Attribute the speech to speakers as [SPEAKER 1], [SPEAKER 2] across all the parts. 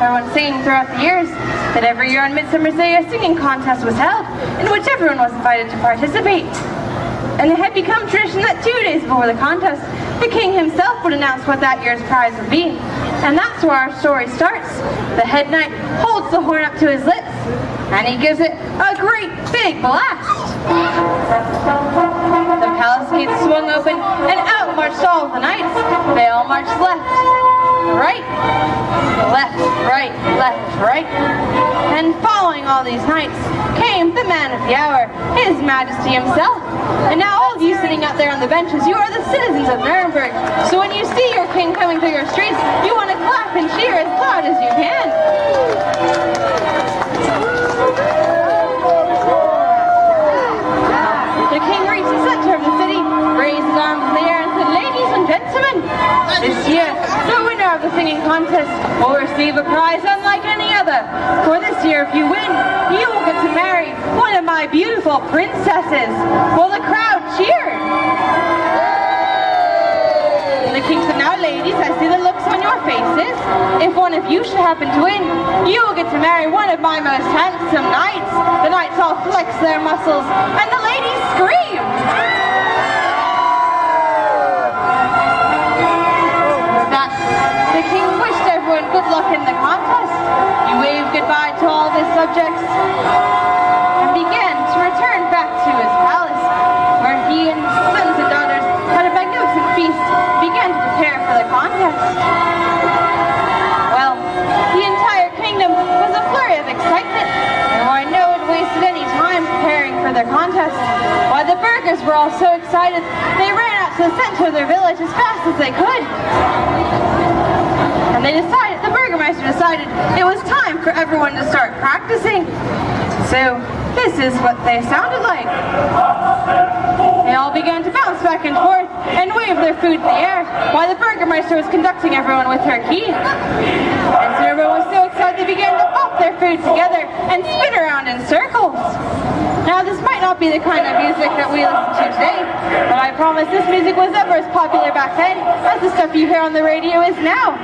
[SPEAKER 1] everyone singing throughout the years that every year on Midsummer's Day a singing contest was held in which everyone was invited to participate. And it had become tradition that two days before the contest, the king himself would announce what that year's prize would be. And that's where our story starts. The head knight holds the horn up to his lips, and he gives it a great big blast. The palace gates swung open, and out marched all the knights. They all marched left, right, left, right, left, right. And following all these knights came the man of the hour, his majesty himself. And now all of you sitting out there on the benches, you are the citizens of Nuremberg. So when you see your king coming through your streets, you want to clap and cheer as loud as you can. Singing contest will receive a prize unlike any other. For this year, if you win, you will get to marry one of my beautiful princesses. Well, the crowd cheered. The king said, now ladies, I see the looks on your faces. If one of you should happen to win, you will get to marry one of my most handsome knights. The knights all flex their muscles, and the ladies scream. Good luck in the contest. He waved goodbye to all his subjects and began to return back to his palace, where he and his sons and daughters had a magnificent feast began to prepare for the contest. Well, the entire kingdom was a flurry of excitement, and why no one wasted any time preparing for their contest. Why the burghers were all so excited, they ran out to the center of their village as fast as they could. And they decided, the Burgermeister decided it was time for everyone to start practicing. So this is what they sounded like. They all began to bounce back and forth and wave their food in the air while the Burgermeister was conducting everyone with her key. And so everyone was so excited they began to pop their food together and spin around in circles. Now this might not be the kind of music that we listen to today, but I promise this music was ever as popular back then as the stuff you hear on the radio is now.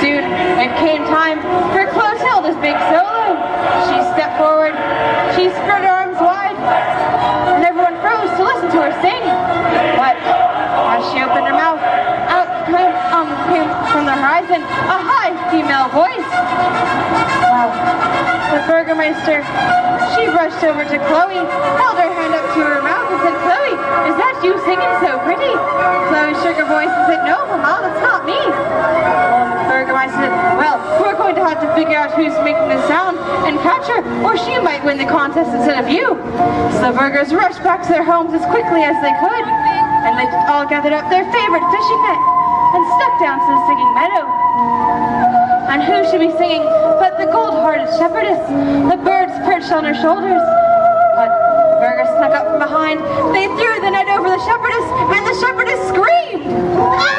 [SPEAKER 1] Soon it came time for Clotilda's big solo. She stepped forward, she spread her arms wide, and everyone froze to listen to her sing. But as she opened her mouth, out came, um, came from the horizon a high female voice. Wow. The Burgermeister, she rushed over to Chloe, held her hand up to her mouth and said, Chloe, is that you singing so pretty? Chloe shook her voice and said, no, Mama, that's not me. The Burgermeister said, well, we're going to have to figure out who's making the sound and catch her, or she might win the contest instead of you. So the burghers rushed back to their homes as quickly as they could, and they all gathered up their favorite fishing net and stepped down to the singing meadow. And who should be singing but the gold-hearted shepherdess? The birds perched on her shoulders. But the burghers snuck up from behind. They threw the net over the shepherdess, and the shepherdess screamed. Ah!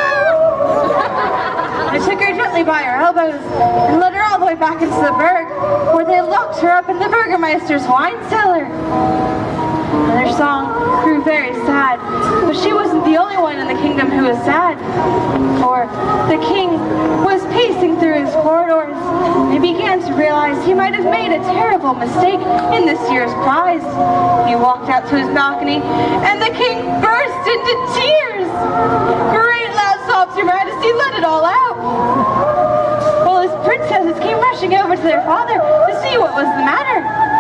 [SPEAKER 1] They took her gently by her elbows and led her all the way back into the burg, where they locked her up in the Burgermeister's wine cellar. Their song grew very sad, but she wasn't the only one in the kingdom who was sad. For the king was pacing through his corridors and began to realize he might have made a terrible mistake in this year's prize. He walked out to his balcony and the king burst into tears. Great loud sobs, your majesty, let it all out. Well, his princesses came rushing over to their father to see what was the matter.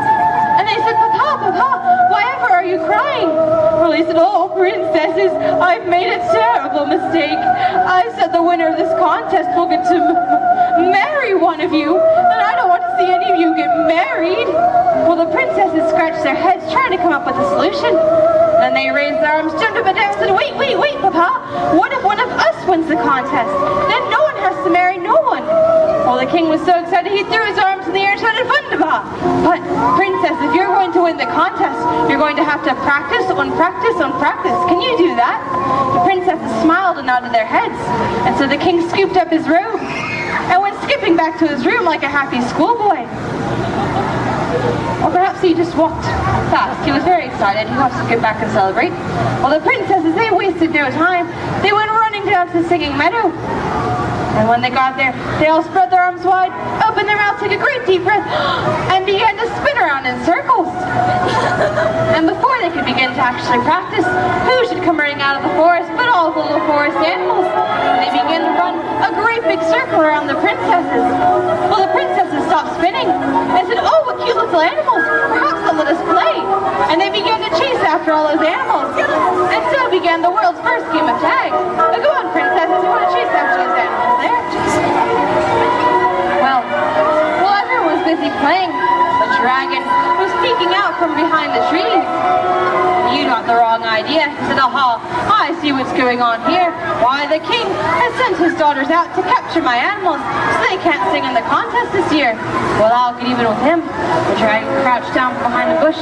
[SPEAKER 1] And they said, Papa, Papa, why ever are you crying? Well, he said, oh, princesses, I've made a terrible mistake. I said the winner of this contest will get to marry one of you, and I don't want to see any of you get married. Well, the princesses scratched their heads trying to come up with a solution. Then they raised their arms, jumped up and down, and said, wait, wait, wait, Papa, what if one of us wins the contest? Then no one has to marry no one. Well, the king was so excited, he threw his arms in the air and shouted, Wunderbar! But, princess, if you're going to win the contest, you're going to have to practice on practice on practice. Can you do that? The princesses smiled and nodded their heads. And so the king scooped up his robe and went skipping back to his room like a happy schoolboy. Or perhaps he just walked fast. He was very excited. He wants to get back and celebrate. Well, the princesses, they wasted no time. They went running down to the singing meadow. And when they got there, they all spread their arms wide, opened their mouths, took a great deep breath, and began to spin around in circles. and before they could begin to actually practice, who should come running out of the forest but all the little forest animals. And they began to run a great big circle around the princesses. Well, the princesses stopped spinning and said, oh, what cute little animals. Perhaps they'll let us play. And they began to chase after all those animals. And so began the world's first game of tag. Now, go on, princesses, you want to chase after those animals there? Well, busy playing, the dragon was peeking out from behind the trees. You got the wrong idea, said Aha, I see what's going on here. Why, the king has sent his daughters out to capture my animals, so they can't sing in the contest this year. Well, I'll get even with him. The dragon crouched down behind a bush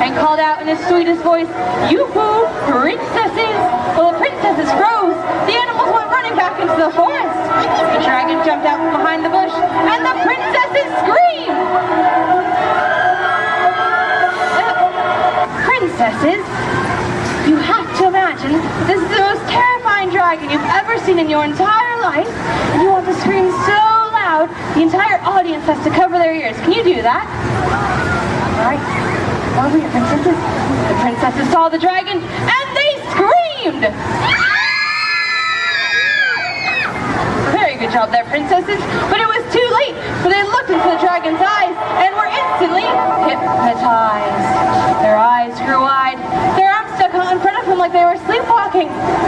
[SPEAKER 1] and called out in his sweetest voice, Yoo-hoo, princesses! Well, the princesses froze. The animals went running back into the forest. The dragon jumped out from behind the bush, and the princesses screamed! Princesses, you have to imagine this is the most terrifying dragon you've ever seen in your entire life, and you want to scream so loud the entire audience has to cover their ears. Can you do that? Alright. Over here, princesses. The princesses saw the dragon, and they screamed!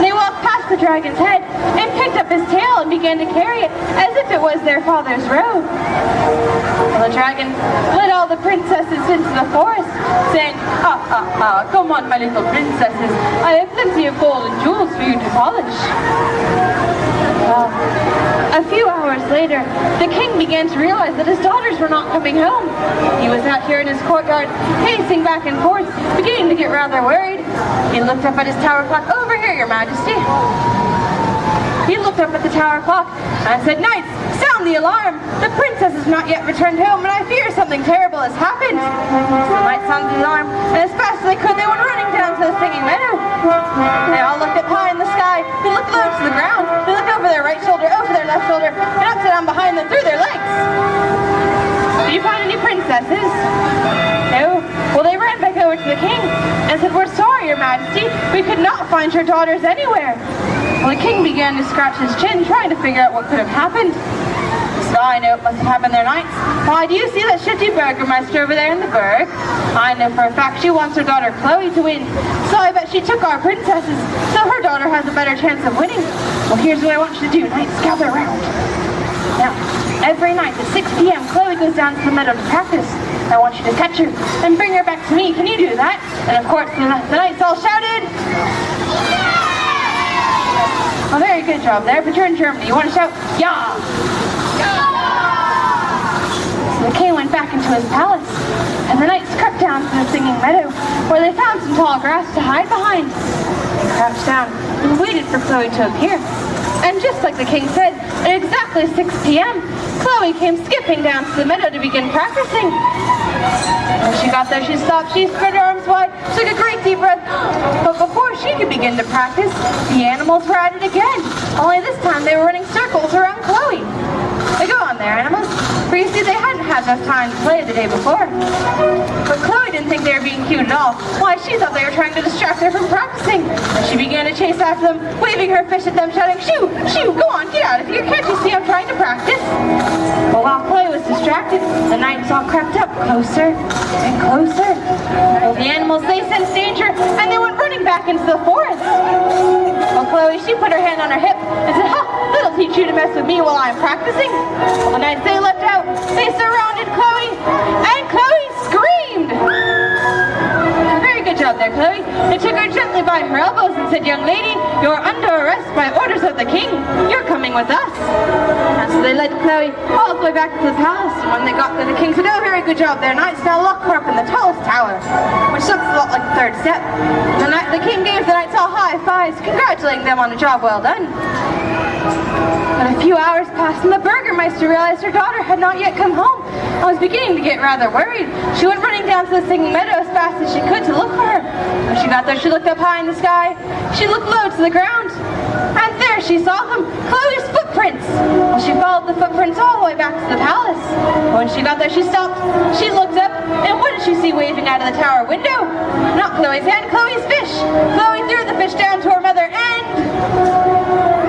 [SPEAKER 1] They walked past the dragon's head and picked up his tail and began to carry it as if it was their father's robe. Well, the dragon led all the princesses into the forest, saying, Ha ha ha, come on my little princesses, I have plenty of gold and jewels for you to polish. Well, a few hours later, the king began to realize that his daughters were not coming home. He was out here in his courtyard, pacing back and forth, beginning to get rather worried. He looked up at his tower clock. Over here, your majesty. He looked up at the tower clock and said, Knights, sound the alarm! The princess has not yet returned home, and I fear something terrible has happened. So the knights sounded the alarm, and as fast as they could, they went running down to the singing meadow. They all looked up high in the sky, they looked low to the ground, over their right shoulder, over their left shoulder, and up down behind them through their legs. Do you find any princesses? No? Well, they ran back over to the king and said, We're sorry, your majesty, we could not find your daughters anywhere. Well, the king began to scratch his chin, trying to figure out what could have happened. I know it must have happened there knights. Why, do you see that shifty burgomaster over there in the burg? I know for a fact she wants her daughter Chloe to win. So I bet she took our princesses, so her daughter has a better chance of winning. Well, here's what I want you to do. Knights, gather around. Now, every night at 6 p.m., Chloe goes down to the meadow to practice. I want you to catch her and bring her back to me. Can you do that? And of course, the, the knights all shouted. Oh, very good job there, but you're in Germany. You want to shout, yeah! The king went back into his palace, and the knights crept down to the singing meadow, where they found some tall grass to hide behind. They crouched down and waited for Chloe to appear. And just like the king said, at exactly 6 p.m., Chloe came skipping down to the meadow to begin practicing. When she got there, she stopped, she spread her arms wide, took a great deep breath. But before she could begin to practice, the animals were at it again. Only this time they were running circles around Chloe. They go on there, animals. For you see, they hadn't had enough time to play the day before. But Chloe didn't think they were being cute at all. Why, she thought they were trying to distract her from practicing. She began to chase after them, waving her fish at them, shouting, Shoo! Shoo! Go on, get out of here! Can't you see I'm trying to practice? But while Chloe was distracted, the knights all crept up closer and closer. Well, the animals, they sensed danger, and they went running back into the forest. Well, Chloe, she put her hand on her hip and said, Ha! Teach you to mess with me while I'm practicing. Knights, they leapt out, they surrounded Chloe, and Chloe screamed. Very good job there, Chloe. They took her gently by her elbows and said, Young lady, you're under arrest by orders of the king. You're coming with us. And so they led Chloe all the way back to the palace. And when they got there, the king said, Oh, very good job there, knights. Now lock her up in the tallest tower, which looks a lot like the third step. The, knight, the king gave the knights all high fives, congratulating them on a job well done. But a few hours passed and the burgermeister realized her daughter had not yet come home. and was beginning to get rather worried. She went running down to the singing meadow as fast as she could to look for her. When she got there, she looked up high in the sky. She looked low to the ground. And there she saw them, Chloe's footprints. Well, she followed the footprints all the way back to the palace. When she got there, she stopped. She looked up, and what did she see waving out of the tower window? Not Chloe's hand, Chloe's fish. Chloe threw the fish down to her mother, and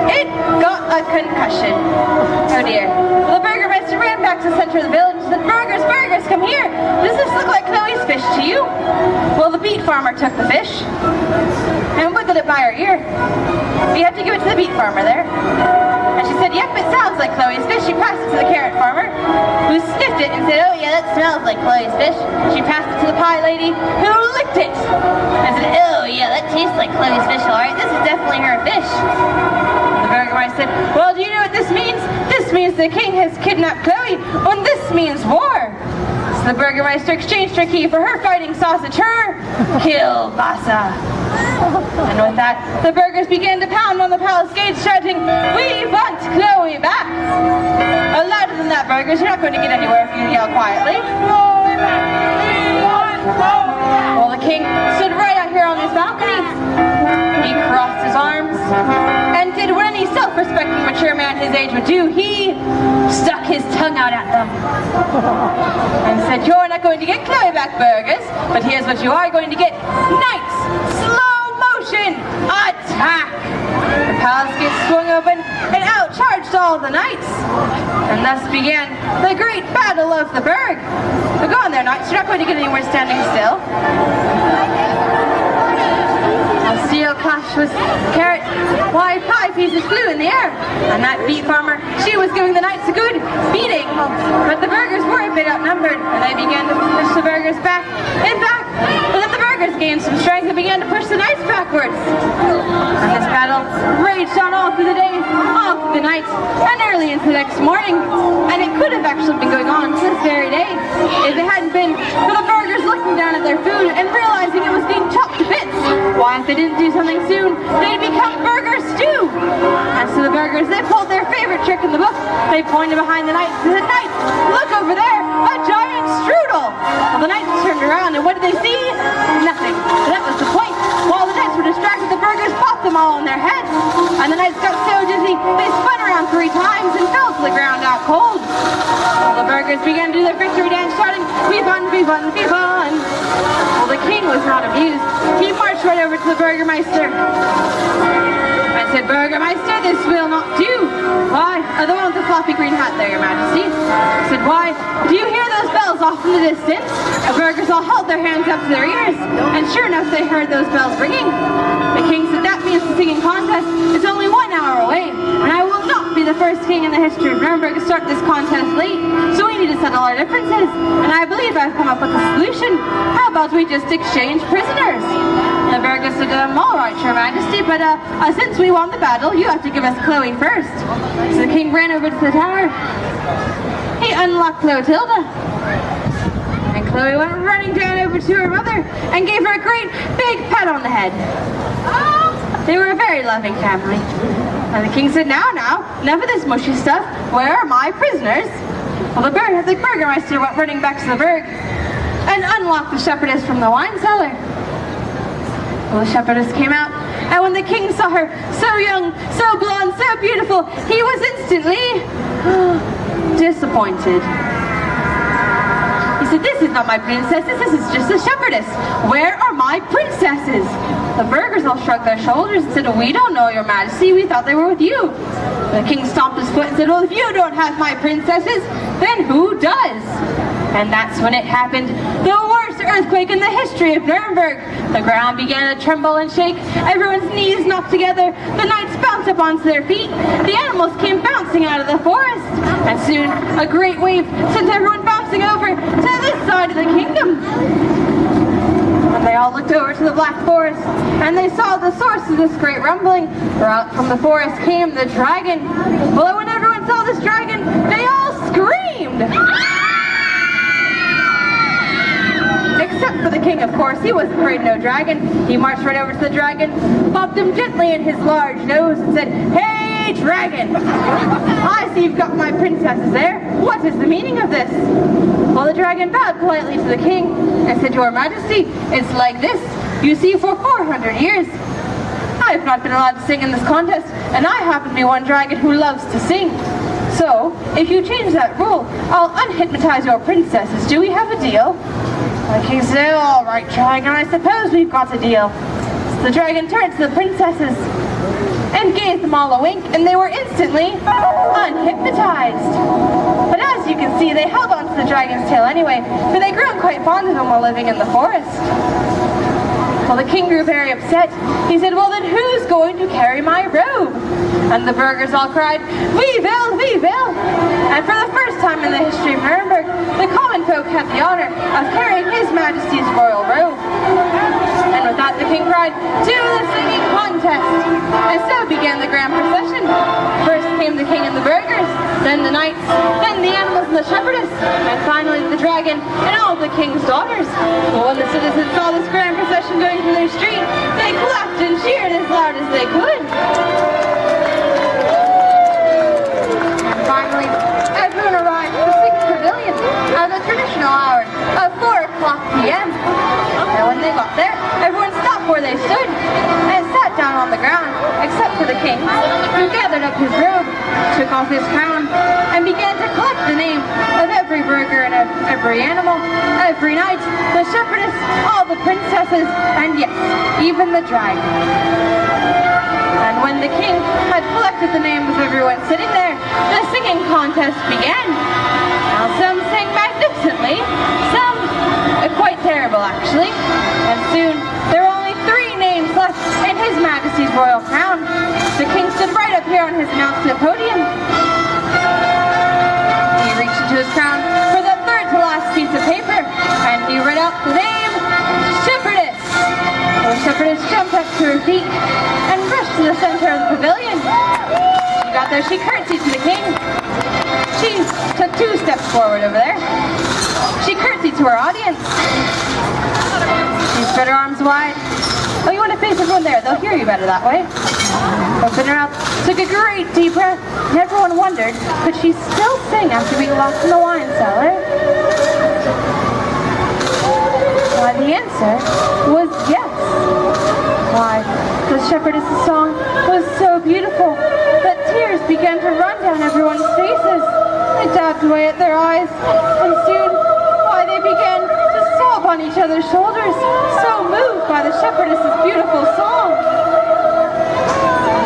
[SPEAKER 1] it got a concussion. Oh dear. Well, the burgermeister ran back to the center of the village and said, Burgers, burgers, come here. Does this look like Chloe's fish to you? Well, the beet farmer took the fish and wiggled it by her ear. You have to give it to the beet farmer there. And she said, yep, it sounds like Chloe's fish. She passed it to the carrot farmer, who sniffed it and said, oh yeah, that smells like Chloe's fish. She passed it to the pie lady, who licked it. And said, oh yeah, that tastes like Chloe's fish, all right. This is definitely her fish. Burgermeister said, well, do you know what this means? This means the king has kidnapped Chloe, and this means war. So the burgermeister exchanged her key for her fighting sausage, her kielbasa. And with that, the burgers began to pound on the palace gates, shouting, We want Chloe back! Louder than that, burgers. You're not going to get anywhere if you yell quietly. Chloe back, we want Chloe back. Well, the king stood right out here on his balcony. He crossed his arms and did what any self-respecting mature man his age would do. He stuck his tongue out at them and said, You're not going to get Chloe back, burgers, but here's what you are going to get. Knights! Slow motion! Attack! The palace gates swung open and out charged all the knights. And thus began the great battle of the burg. So go on there, knights. You're not going to get anywhere standing still. A steel clash was carrot, why pie pieces flew in the air. And that beet farmer, she was giving the knights a good beating. But the burgers were a bit outnumbered, and they began to push the burgers back and back. But then the burgers gained some strength and began to push the knights backwards. And this battle raged on all through the day, all through the night, and early into the next morning. And it could have actually been going on to this very day if it hadn't been for the burgers looking down at their food and realizing Why, if they didn't do something soon, they'd become burger stew. And so the burgers, they pulled their favorite trick in the book. They pointed behind the knights and said, Knights, look over there, a giant strudel. Well, the knights turned around and what did they see? Nothing. All on their heads. And the knights got so dizzy, they spun around three times and fell to the ground out cold. Well, the burgers began to do their victory dance, shouting, We won, we won, we won. Well, the king was not amused. He marched right over to the Burgermeister. Said, Burgermeister, this will not do. Why? Oh, the one with the floppy green hat there, your majesty. I said, why? Do you hear those bells off in the distance? The burgers all held their hands up to their ears, and sure enough, they heard those bells ringing. The king said, that means the singing contest is only one hour away, and I will not be the first king in the history of Nuremberg to start this contest late, so we need to settle our differences, and I believe I've come up with a solution. How about we just exchange prisoners? The burgers said, um, all right, your majesty, but uh, uh, since we won the battle, you have to give us Chloe first. So the king ran over to the tower. He unlocked Clotilda. And Chloe went running down over to her mother and gave her a great big pat on the head. They were a very loving family. And the king said, now, now, enough of this mushy stuff. Where are my prisoners? Well, the, bur the burgermeister went running back to the burg and unlocked the shepherdess from the wine cellar. The shepherdess came out, and when the king saw her, so young, so blonde, so beautiful, he was instantly disappointed. He said, this is not my princess, this is just a shepherdess. Where are my princesses? The burghers all shrugged their shoulders and said, we don't know, your majesty, we thought they were with you. The king stomped his foot and said, well, if you don't have my princesses, then who does? And that's when it happened. The earthquake in the history of Nuremberg. The ground began to tremble and shake. Everyone's knees knocked together. The knights bounced up onto their feet. The animals came bouncing out of the forest. And soon, a great wave sent everyone bouncing over to this side of the kingdom. And they all looked over to the Black Forest, and they saw the source of this great rumbling. From the forest came the dragon. Well, course. He wasn't afraid of no dragon. He marched right over to the dragon, popped him gently in his large nose, and said, Hey, dragon. I see you've got my princesses there. What is the meaning of this? Well, the dragon bowed politely to the king and said, Your Majesty, it's like this. You see, for 400 years, I have not been allowed to sing in this contest, and I happen to be one dragon who loves to sing. So, if you change that rule, I'll unhypnotize your princesses. Do we have a deal? The king said, all right, dragon, I suppose we've got a deal. So the dragon turned to the princesses and gave them all a wink, and they were instantly unhypnotized. But as you can see, they held on to the dragon's tail anyway, for they grew quite fond of him while living in the forest. Well, the king grew very upset. He said, well then who's going to carry my robe? And the burghers all cried, We will, we will. And for the first time in the history of Nuremberg, the common folk had the honor of carrying his majesty's royal robe. And with that the king cried, To the singing contest! And so began the grand procession. First came the king and the burghers, then the knights, then the animals and the shepherdess, and finally the dragon and all the king's daughters. Well, when the citizens saw this grand procession going through their street, they clapped and cheered as loud as they could. And finally, everyone arrived at the sixth pavilion at the traditional hour of 4 o'clock p.m. And when they got there, everyone stopped where they stood king, who gathered up his robe, took off his crown, and began to collect the name of every burgher and of every animal, every knight, the shepherdess, all the princesses, and yes, even the dragon. And when the king had collected the names of everyone sitting there, the singing contest began. Now some sang magnificently, some uh, quite terrible actually, and soon there in His Majesty's royal crown. The king stood right up here on his announcement podium. He reached into his crown for the third to last piece of paper, and he read out the name, Shepherdess. The shepherdess jumped up to her feet and rushed to the center of the pavilion. She got there, she curtsied to the king. She took two steps forward over there. She curtsied to her audience. She spread her arms wide. Oh, you want to face everyone there? They'll hear you better that way. Opened her mouth, took a great deep breath, and everyone wondered, could she still sing after being locked in the wine cellar? Why, the answer was yes. Why, the shepherdess's song was so beautiful that tears began to run down everyone's faces. They dabbed away at their eyes, and soon, on each other's shoulders, so moved by the shepherdess's beautiful song.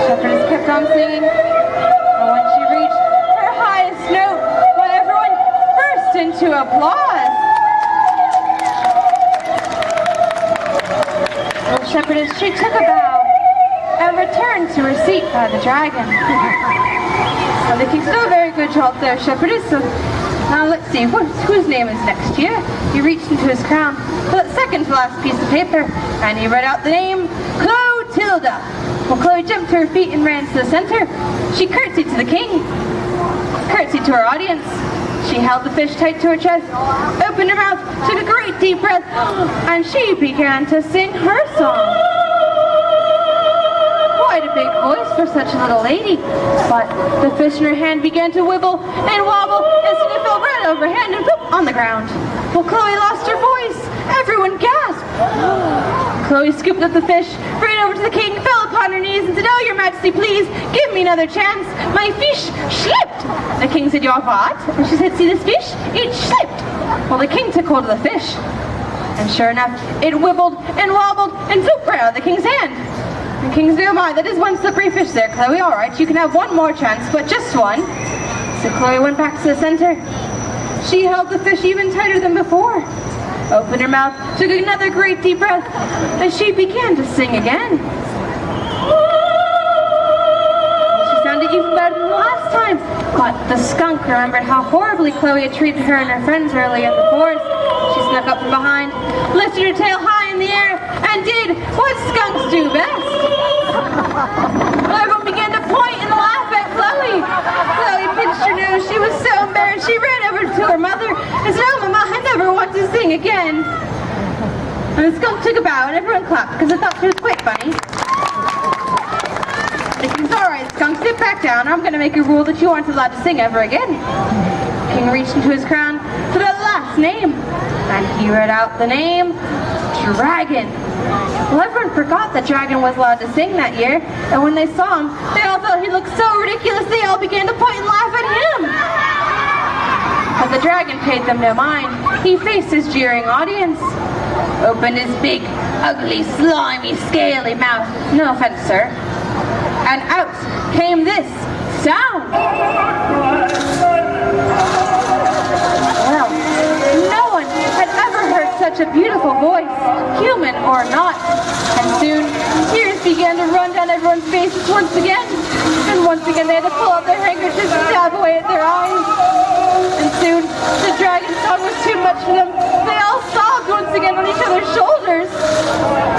[SPEAKER 1] The shepherdess kept on singing, and when she reached her highest note, why, everyone burst into applause. The shepherdess, she took a bow and returned to her seat by the dragon. and the king still a very good job there, shepherdess. So now let's see, what, whose name is next here? He reached into his crown for the second to last piece of paper, and he read out the name, Clotilda. Well, Chloe jumped to her feet and ran to the center. She curtsied to the king, curtsied to her audience. She held the fish tight to her chest, opened her mouth, took a great deep breath, and she began to sing her song. Quite a big voice for such a little lady, but the fish in her hand began to wibble and wobble ground. Well, Chloe lost her voice. Everyone gasped. Chloe scooped up the fish, ran over to the king, fell upon her knees and said, Oh, your majesty, please, give me another chance. My fish slipped. The king said, Your what? And she said, See this fish? It slipped. Well, the king took hold of the fish. And sure enough, it wibbled and wobbled and zooped right out of the king's hand. The king said, Oh my, that is one slippery fish there, Chloe. All right, you can have one more chance, but just one. So Chloe went back to the center. She held the fish even tighter than before. Opened her mouth, took another great deep breath, and she began to sing again. She sounded even better than the last time. But the skunk remembered how horribly Chloe had treated her and her friends early in the forest. She snuck up from behind, lifted her tail high in the air, and did what skunks do best. Everyone began to point and laugh at Chloe. Chloe pinched her nose. She was so embarrassed. She ran over to her mother and said, Oh, Mama, I never want to sing again. And the skunk took a bow and everyone clapped because they thought she was quite funny. The king's all right, skunk, sit back down. I'm going to make a rule that you aren't allowed to sing ever again. King reached into his crown for the last name, and he read out the name, Dragon. Well, everyone forgot that Dragon was allowed to sing that year, and when they saw him, they all thought he looked so ridiculous they all began to point and laugh at him. But the dragon paid them no mind. He faced his jeering audience, opened his big, ugly, slimy, scaly mouth, no offense, sir, and out came this sound. Well, no one had ever heard such a beautiful voice, human or not. And soon, tears began to run down everyone's faces once again. And once again, they had to pull out their handkerchiefs and dab away at their eyes. And soon, the dragon song was too much for them. They all sobbed once again on each other's shoulders.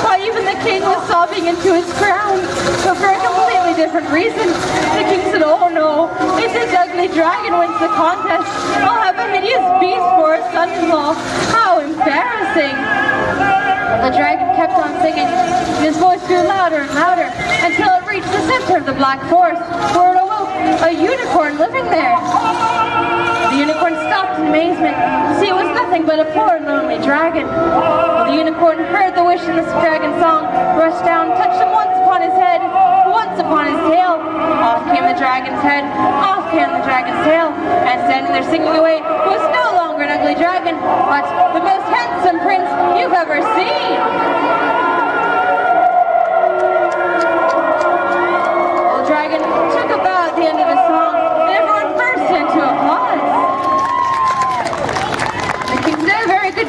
[SPEAKER 1] Why, even the king was sobbing into his crown, but for a completely different reason. The king said, oh no, if this ugly dragon wins the contest, I'll have a hideous beast for a son-in-law. How embarrassing. The dragon kept on singing, his voice grew louder and louder, until it reached the center of the Black Forest, where it awoke a unicorn living there. The unicorn stopped in amazement to see it was nothing but a poor lonely dragon. Well, the unicorn heard the wish in the dragon song, rushed down, touched him once upon his head, once upon his tail. Off came the dragon's head, off came the dragon's tail, and standing there singing away was no longer an ugly dragon, but the most handsome prince you've ever seen.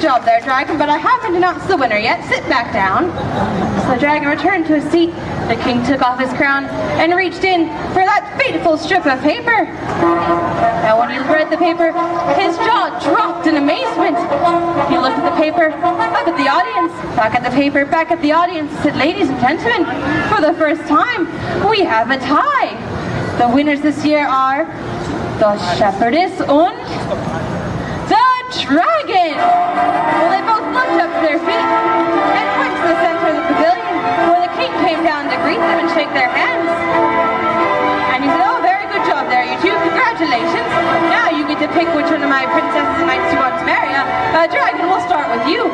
[SPEAKER 1] Job there, dragon, but I haven't announced the winner yet. Sit back down. So the dragon returned to his seat. The king took off his crown and reached in for that fateful strip of paper. Now when he read the paper, his jaw dropped in amazement. He looked at the paper, up at the audience, back at the paper, back at the audience, said, ladies and gentlemen, for the first time, we have a tie. The winners this year are the shepherdess and dragon. Well, they both looked up to their feet and went to the center of the pavilion where the king came down to greet them and shake their hands. And he said, oh, very good job there, you two. Congratulations. Now you get to pick which one of my princesses and knights you want to marry. Uh, dragon, we'll start with you.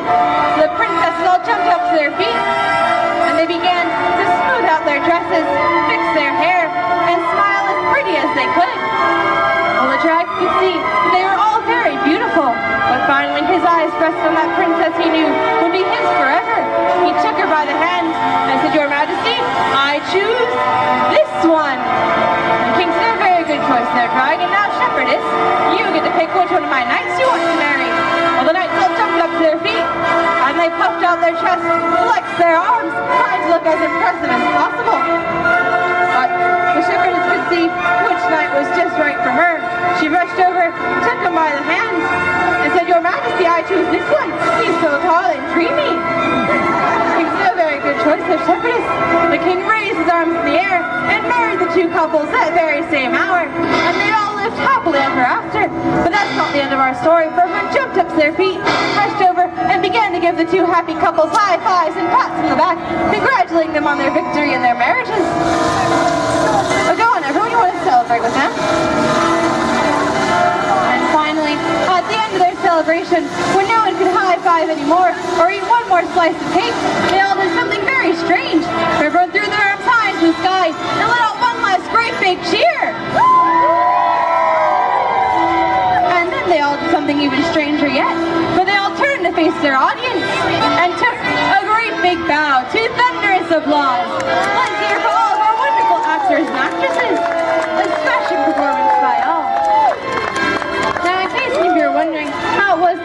[SPEAKER 1] So the princesses all jumped up to their feet and they began to smooth out their dresses, fix their hair, and smile as pretty as they could. Well, the dragon could see that they were all very beautiful, but finally his on that princess he knew would be his forever. He took her by the hand and said, Your Majesty, I choose this one. The king said, a very good choice there, dragon. Now, shepherdess, you get to pick which one of my knights you want to marry. Well, the knights all jumped up to their feet, and they puffed out their chests, flexed their arms, trying to look as impressive as possible. But the shepherdess could see which knight was just right for her. She rushed over, took him by the hand, and Your Majesty, I choose this one. He's so tall and dreamy. He said, a very good choice, the shepherdess. The king raised his arms in the air and married the two couples that very same hour. And they all lived happily ever after. But that's not the end of our story, for everyone jumped up to their feet, rushed over, and began to give the two happy couples high fives and pats on the back, congratulating them on their victory and their marriages. So go on, everyone, you want to celebrate with them? And finally, at the end of their celebration, when no one could high-five anymore or eat one more slice of cake, they all did something very strange. Everyone threw their arms high into the sky and let out one last great big cheer. And then they all did something even stranger yet, for they all turned to face their audience and took a great big bow to thunderous applause. Let's hear for all of our wonderful actors and actresses.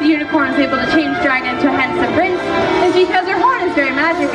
[SPEAKER 1] The unicorn was able to change Dragon into a handsome prince, is because her horn is very magic.